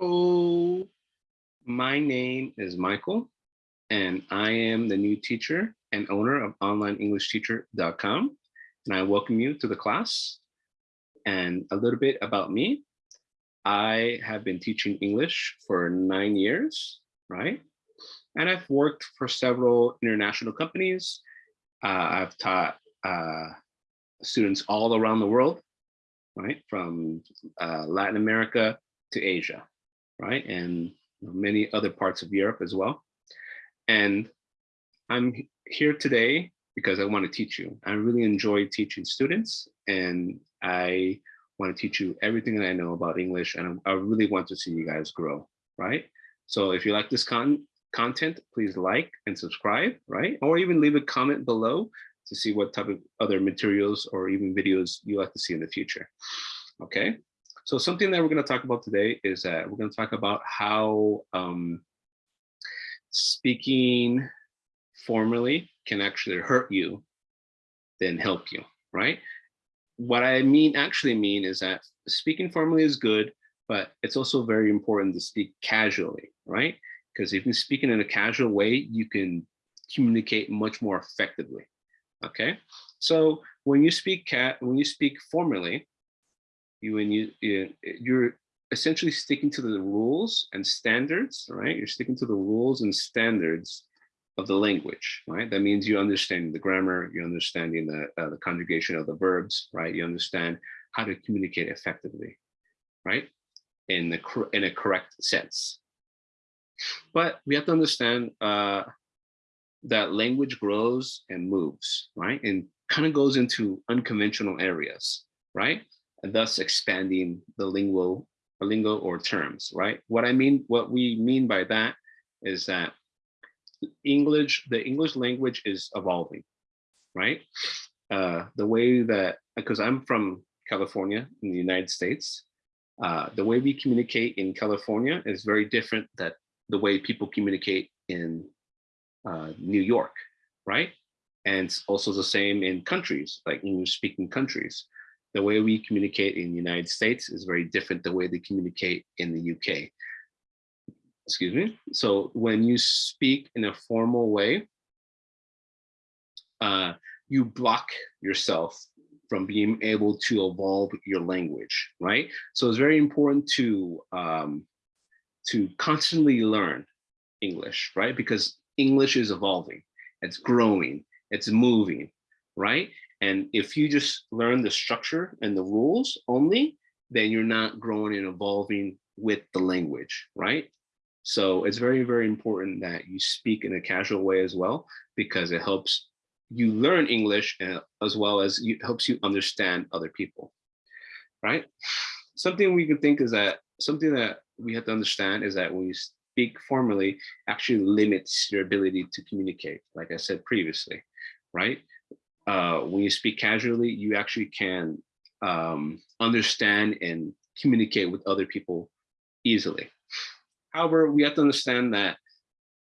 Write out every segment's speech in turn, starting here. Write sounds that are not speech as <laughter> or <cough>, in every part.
Hello, my name is Michael, and I am the new teacher and owner of onlineenglishteacher.com. And I welcome you to the class. And a little bit about me. I have been teaching English for nine years, right? And I've worked for several international companies. Uh, I've taught uh, students all around the world, right? From uh, Latin America to Asia, right? And many other parts of Europe as well. And I'm here today because I want to teach you. I really enjoy teaching students and I want to teach you everything that I know about English and I really want to see you guys grow, right? So if you like this con content, please like and subscribe, right? Or even leave a comment below to see what type of other materials or even videos you like to see in the future, okay? So something that we're going to talk about today is that we're going to talk about how um, speaking formally can actually hurt you than help you, right? What I mean actually mean is that speaking formally is good, but it's also very important to speak casually, right? Because if you speak in a casual way, you can communicate much more effectively. Okay, so when you speak cat when you speak formally, you when you you're essentially sticking to the rules and standards, right? You're sticking to the rules and standards of the language, right? That means you understand the grammar, you're understanding the uh, the conjugation of the verbs, right? You understand how to communicate effectively, right? In the in a correct sense. But we have to understand uh, that language grows and moves, right? And kind of goes into unconventional areas, right? Thus expanding the lingual lingo or terms, right? What I mean, what we mean by that is that English, the English language is evolving, right? Uh, the way that, because I'm from California in the United States, uh, the way we communicate in California is very different that the way people communicate in uh, New York, right? And it's also the same in countries, like English speaking countries the way we communicate in the United States is very different the way they communicate in the UK. Excuse me. So when you speak in a formal way, uh, you block yourself from being able to evolve your language, right? So it's very important to um, to constantly learn English, right? Because English is evolving, it's growing, it's moving, right? And if you just learn the structure and the rules only, then you're not growing and evolving with the language, right? So it's very, very important that you speak in a casual way as well, because it helps you learn English uh, as well as it helps you understand other people, right? Something we can think is that something that we have to understand is that when you speak formally actually limits your ability to communicate, like I said previously, right? Uh, when you speak casually, you actually can um, understand and communicate with other people easily. However, we have to understand that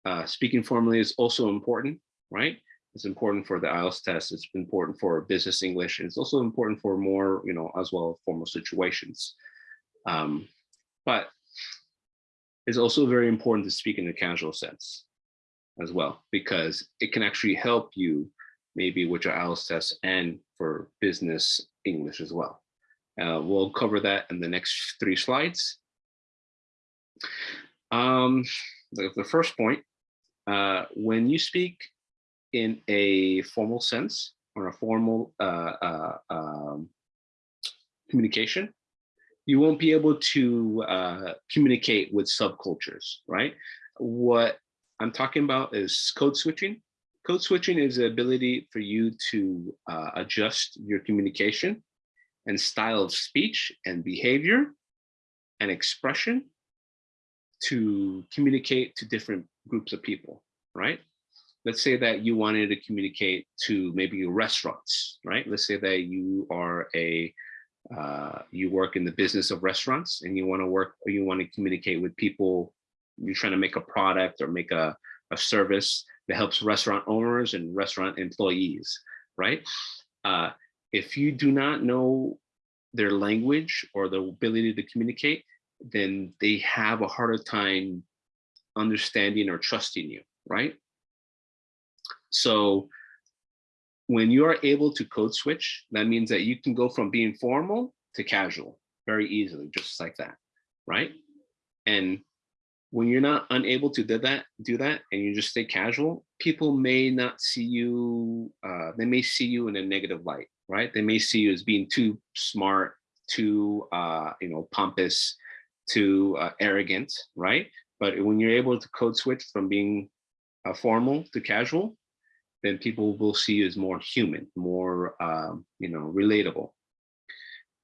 uh, speaking formally is also important, right? It's important for the IELTS test. It's important for business English. And it's also important for more, you know, as well formal situations. Um, but it's also very important to speak in a casual sense as well, because it can actually help you maybe your IELTS test and for business English as well. Uh, we'll cover that in the next three slides. Um, the, the, first point, uh, when you speak in a formal sense or a formal uh, uh um, communication, you won't be able to uh, communicate with subcultures, right? What I'm talking about is code switching Code switching is the ability for you to uh, adjust your communication and style of speech and behavior and expression to communicate to different groups of people, right? Let's say that you wanted to communicate to maybe restaurants, right? Let's say that you are a, uh, you work in the business of restaurants and you want to work or you want to communicate with people, you're trying to make a product or make a, a service that helps restaurant owners and restaurant employees, right? Uh, if you do not know their language or the ability to communicate, then they have a harder time understanding or trusting you, right? So when you are able to code switch, that means that you can go from being formal to casual very easily, just like that, right? And when you're not unable to do that, do that, and you just stay casual, people may not see you. Uh, they may see you in a negative light, right? They may see you as being too smart, too, uh, you know, pompous, too uh, arrogant, right? But when you're able to code switch from being uh, formal to casual, then people will see you as more human, more, um, you know, relatable.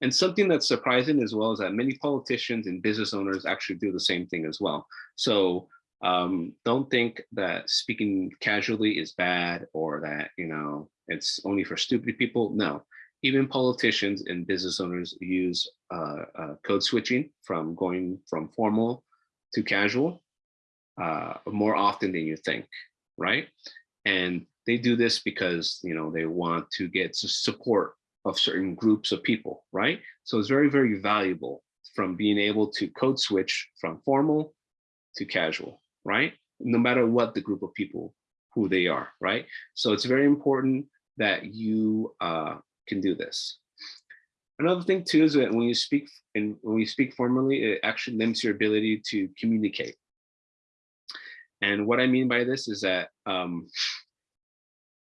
And something that's surprising as well is that many politicians and business owners actually do the same thing as well. So um, don't think that speaking casually is bad or that, you know, it's only for stupid people. No, even politicians and business owners use uh, uh, code switching from going from formal to casual uh, more often than you think, right? And they do this because, you know, they want to get support of certain groups of people, right? So it's very, very valuable from being able to code switch from formal to casual, right? No matter what the group of people who they are, right? So it's very important that you uh, can do this. Another thing too is that when you speak and when you speak formally, it actually limits your ability to communicate. And what I mean by this is that um,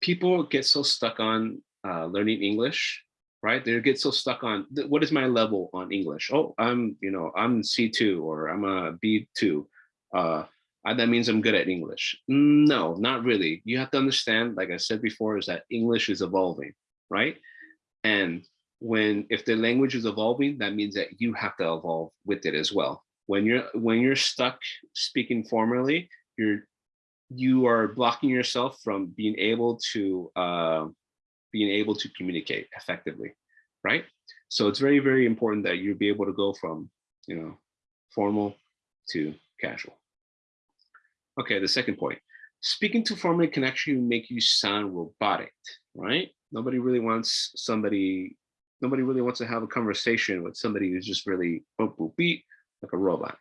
people get so stuck on uh, learning English right? They get so stuck on what is my level on English? Oh, I'm, you know, I'm C2 or I'm a B2. Uh, that means I'm good at English. No, not really. You have to understand, like I said before, is that English is evolving, right? And when if the language is evolving, that means that you have to evolve with it as well. When you're when you're stuck speaking formally, you're you are blocking yourself from being able to uh, being able to communicate effectively, right? So it's very, very important that you be able to go from, you know, formal to casual. Okay, the second point, speaking too formally can actually make you sound robotic, right? Nobody really wants somebody, nobody really wants to have a conversation with somebody who's just really boop, boop, beat, like a robot,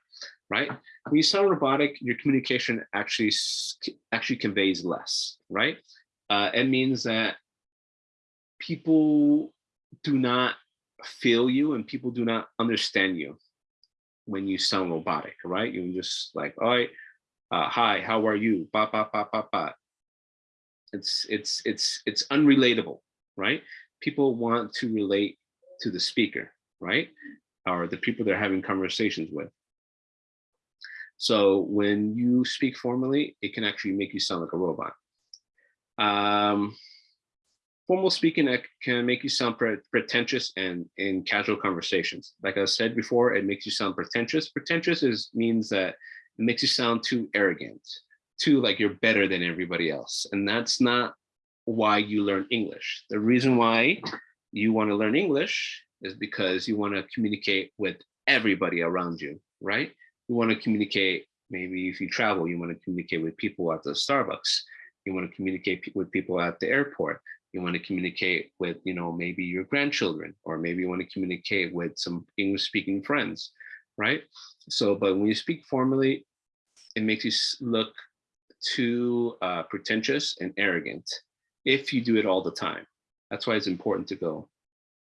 right? When you sound robotic, your communication actually actually conveys less, right? Uh, it means that people do not feel you and people do not understand you when you sound robotic, right? You're just like, all right, uh, hi, how are you? Ba, ba, ba, ba, ba. It's, it's, it's, it's unrelatable, right? People want to relate to the speaker, right? Or the people they're having conversations with. So when you speak formally, it can actually make you sound like a robot. Um, formal speaking that can make you sound pretentious and in casual conversations. Like I said before, it makes you sound pretentious. Pretentious is means that it makes you sound too arrogant, too like you're better than everybody else. And that's not why you learn English. The reason why you want to learn English is because you want to communicate with everybody around you, right? You want to communicate, maybe if you travel, you want to communicate with people at the Starbucks. You want to communicate with people at the airport you want to communicate with, you know, maybe your grandchildren, or maybe you want to communicate with some English speaking friends, right? So, but when you speak formally, it makes you look too uh, pretentious and arrogant if you do it all the time. That's why it's important to go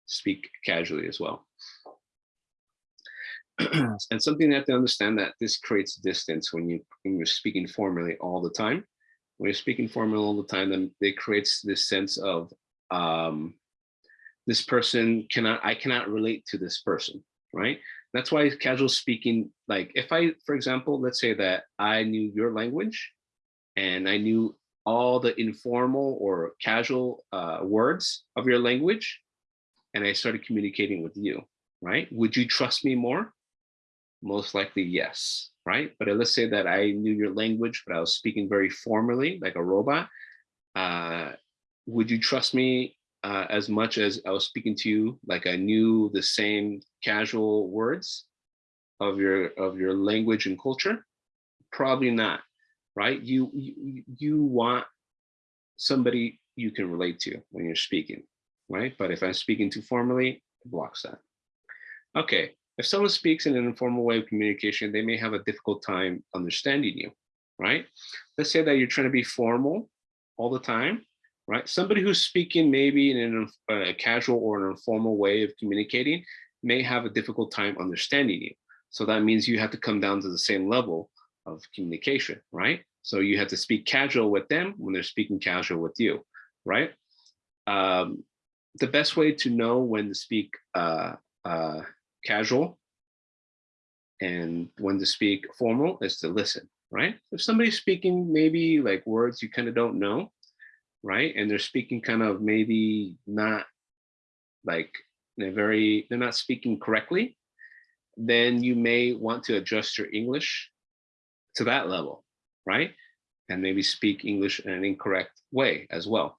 speak casually as well. <clears throat> and something you have to understand that this creates distance when you when you're speaking formally all the time when you're speaking formal all the time, then it creates this sense of um, this person cannot, I cannot relate to this person, right? That's why casual speaking, like if I, for example, let's say that I knew your language and I knew all the informal or casual uh, words of your language, and I started communicating with you, right? Would you trust me more? Most likely, yes right? But let's say that I knew your language, but I was speaking very formally, like a robot. Uh, would you trust me uh, as much as I was speaking to you, like I knew the same casual words of your of your language and culture? Probably not, right? You you, you want somebody you can relate to when you're speaking, right? But if I'm speaking too formally, it blocks that. Okay, if someone speaks in an informal way of communication, they may have a difficult time understanding you, right? Let's say that you're trying to be formal all the time, right? Somebody who's speaking maybe in a casual or an informal way of communicating may have a difficult time understanding you. So that means you have to come down to the same level of communication, right? So you have to speak casual with them when they're speaking casual with you, right? Um, the best way to know when to speak uh, uh, casual and when to speak formal is to listen, right? If somebody's speaking maybe like words you kind of don't know, right? And they're speaking kind of maybe not like they're very, they're not speaking correctly, then you may want to adjust your English to that level, right? And maybe speak English in an incorrect way as well.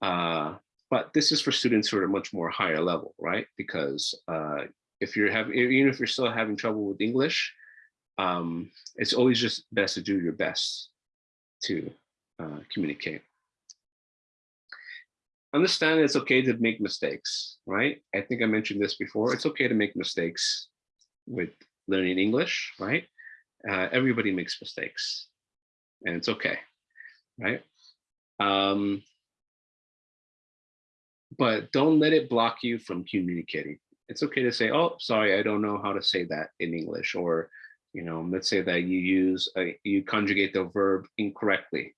Uh, but this is for students who are much more higher level, right? Because uh, if you're having, even if you're still having trouble with English, um, it's always just best to do your best to uh, communicate. Understand it's okay to make mistakes, right? I think I mentioned this before. It's okay to make mistakes with learning English, right? Uh, everybody makes mistakes and it's okay, right? Um, but don't let it block you from communicating. It's okay to say, oh, sorry, I don't know how to say that in English. Or, you know, let's say that you use, a, you conjugate the verb incorrectly,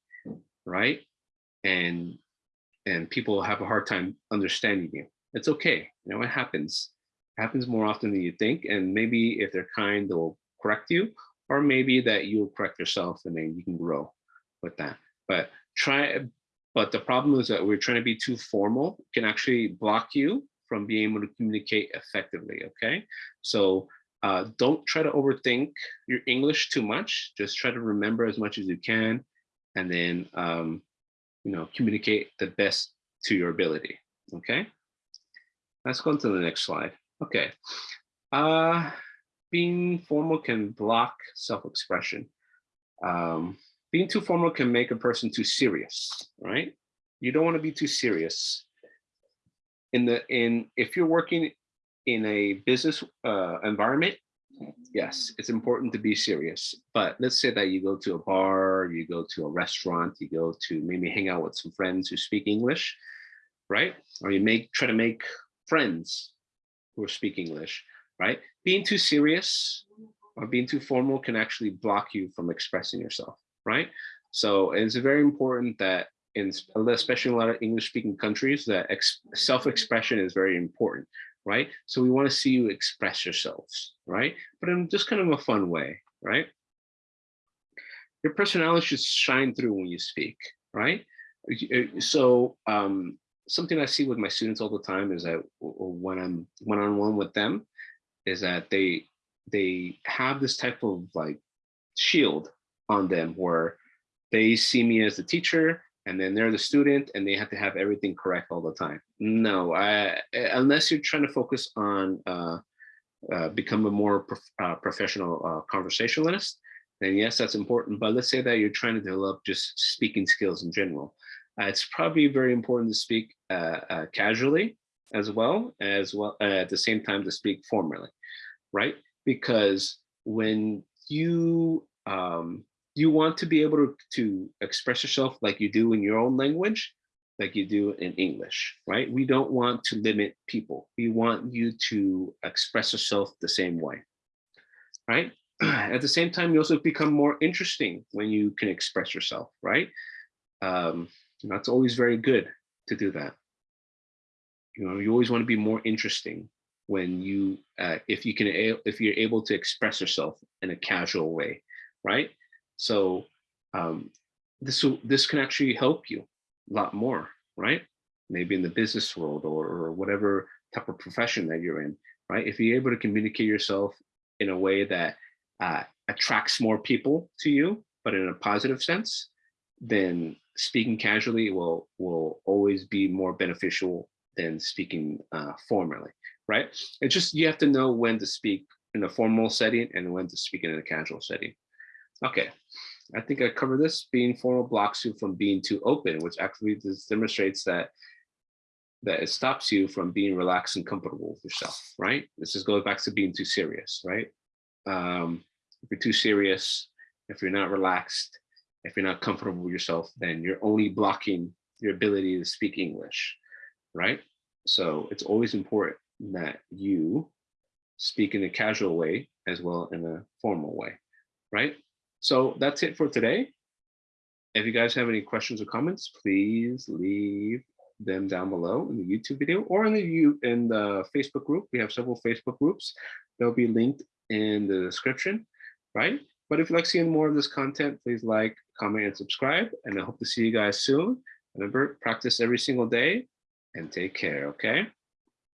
right? And, and people have a hard time understanding you. It's okay, you know, it happens. It happens more often than you think. And maybe if they're kind, they'll correct you, or maybe that you'll correct yourself and then you can grow with that. But try, but the problem is that we're trying to be too formal can actually block you from being able to communicate effectively, okay? So uh, don't try to overthink your English too much. Just try to remember as much as you can and then, um, you know, communicate the best to your ability, okay? Let's go on to the next slide. Okay. Uh, being formal can block self-expression. Um, being too formal can make a person too serious, right? You don't want to be too serious. In the in if you're working in a business uh, environment, yes, it's important to be serious. But let's say that you go to a bar, you go to a restaurant, you go to maybe hang out with some friends who speak English, right? Or you make try to make friends who speak English, right? Being too serious or being too formal can actually block you from expressing yourself right? So it's very important that in especially in a lot of English speaking countries that self-expression is very important, right? So we want to see you express yourselves, right? But in just kind of a fun way, right? Your personality should shine through when you speak, right? Uh, so um, something I see with my students all the time is that when I'm one-on-one -on -one with them, is that they they have this type of like shield on them where they see me as the teacher and then they're the student and they have to have everything correct all the time. No, I, unless you're trying to focus on uh, uh, become a more prof uh, professional uh, conversationalist, then yes, that's important. But let's say that you're trying to develop just speaking skills in general. Uh, it's probably very important to speak uh, casually as well, as well at the same time to speak formally, right? Because when you um, you want to be able to, to express yourself like you do in your own language, like you do in English, right? We don't want to limit people. We want you to express yourself the same way, right? <clears throat> At the same time, you also become more interesting when you can express yourself, right? Um, that's always very good to do that. You know, you always want to be more interesting when you, uh, if you can, if you're able to express yourself in a casual way, right? So um, this will, this can actually help you a lot more, right? Maybe in the business world or, or whatever type of profession that you're in, right? If you're able to communicate yourself in a way that uh, attracts more people to you, but in a positive sense, then speaking casually will will always be more beneficial than speaking uh, formally, right? It's just you have to know when to speak in a formal setting and when to speak in a casual setting. Okay, I think I covered this. Being formal blocks you from being too open, which actually demonstrates that that it stops you from being relaxed and comfortable with yourself, right? This just goes back to being too serious, right? Um, if you're too serious, if you're not relaxed, if you're not comfortable with yourself, then you're only blocking your ability to speak English, right? So it's always important that you speak in a casual way as well in a formal way, right? So that's it for today. If you guys have any questions or comments, please leave them down below in the YouTube video or in the in the Facebook group. We have several Facebook groups. They'll be linked in the description, right? But if you like seeing more of this content, please like, comment, and subscribe. And I hope to see you guys soon. Remember, practice every single day and take care, okay?